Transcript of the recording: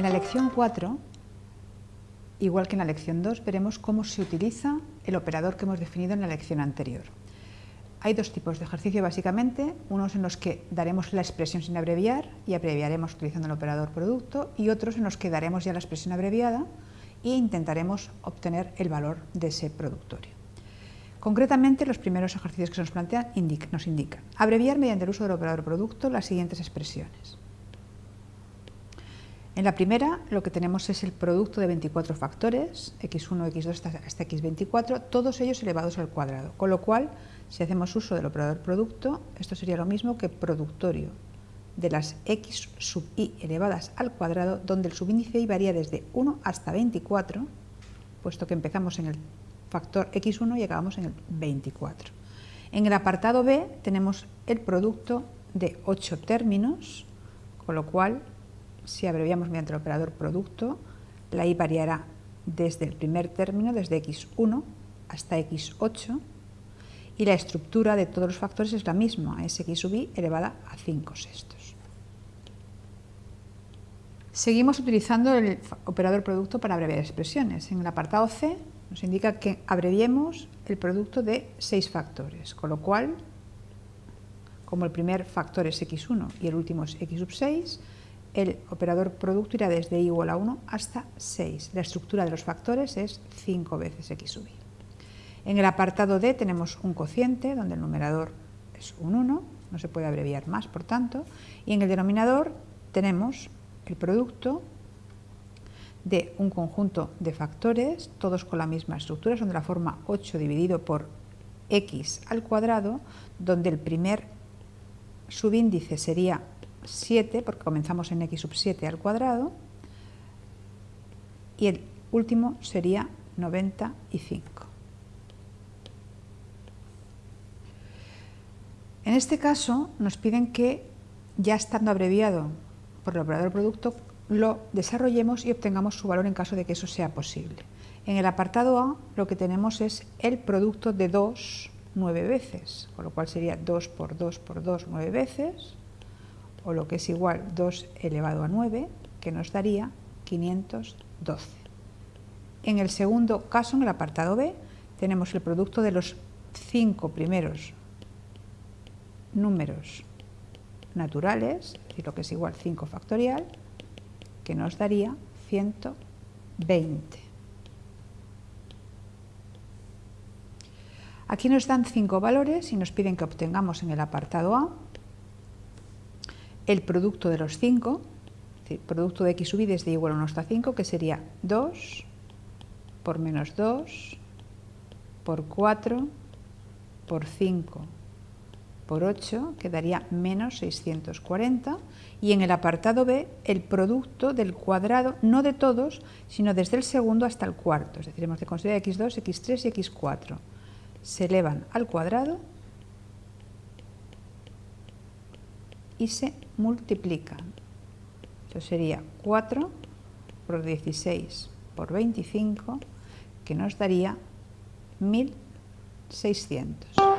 lección 4, igual que en la lección 2, veremos cómo se utiliza el operador que hemos definido en la lección anterior. Hay dos tipos de ejercicio básicamente, unos en los que daremos la expresión sin abreviar y abreviaremos utilizando el operador producto y otros en los que daremos ya la expresión abreviada e intentaremos obtener el valor de ese productorio. Concretamente, los primeros ejercicios que se nos plantean nos indican abreviar mediante el uso del operador producto las siguientes expresiones. En la primera lo que tenemos es el producto de 24 factores, x1, x2 hasta, x24, todos ellos elevados al cuadrado, con lo cual si hacemos uso del operador producto, esto sería lo mismo que productorio de las x sub i elevadas al cuadrado, donde el subíndice i varía desde 1 hasta 24, puesto que empezamos en el factor x1 y acabamos en el 24. En el apartado B tenemos el producto de 8 términos, con lo cual si abreviamos mediante el operador producto, la i variará desde el primer término, desde x1 hasta x8, y la estructura de todos los factores es la misma, es x sub i elevada a 5 sextos. Seguimos utilizando el operador producto para abreviar expresiones. En el apartado C nos indica que abreviemos el producto de 6 factores, con lo cual, como el primer factor es x1 y el último es x sub 6, el operador producto irá desde i igual a 1 hasta 6. La estructura de los factores es 5 veces x sub i. En el apartado D tenemos un cociente, donde el numerador es un 1, no se puede abreviar más, por tanto, y en el denominador tenemos el producto de un conjunto de factores, todos con la misma estructura, son de la forma 8 dividido por x al cuadrado, donde el primer subíndice sería 7, porque comenzamos en x sub 7 al cuadrado, y el último sería 95. En este caso nos piden que, ya estando abreviado por el operador producto, lo desarrollemos y obtengamos su valor en caso de que eso sea posible. En el apartado A lo que tenemos es el producto de 2 nueve veces, con lo cual sería 2 por 2 por 2 nueve veces, o lo que es igual 2 elevado a 9, que nos daría 512. En el segundo caso, en el apartado B, tenemos el producto de los cinco primeros números naturales, y lo que es igual 5 factorial, que nos daría 120. Aquí nos dan cinco valores y nos piden que obtengamos en el apartado A el producto de los 5, producto de x sub i desde igual a 1 hasta 5, que sería 2 por menos 2 por 4 por 5 por 8 quedaría menos 640 y en el apartado B el producto del cuadrado, no de todos, sino desde el segundo hasta el cuarto, es decir, hemos de considerar x2, x3 y x4. Se elevan al cuadrado y se multiplican. Eso sería 4 por 16 por 25, que nos daría 1600.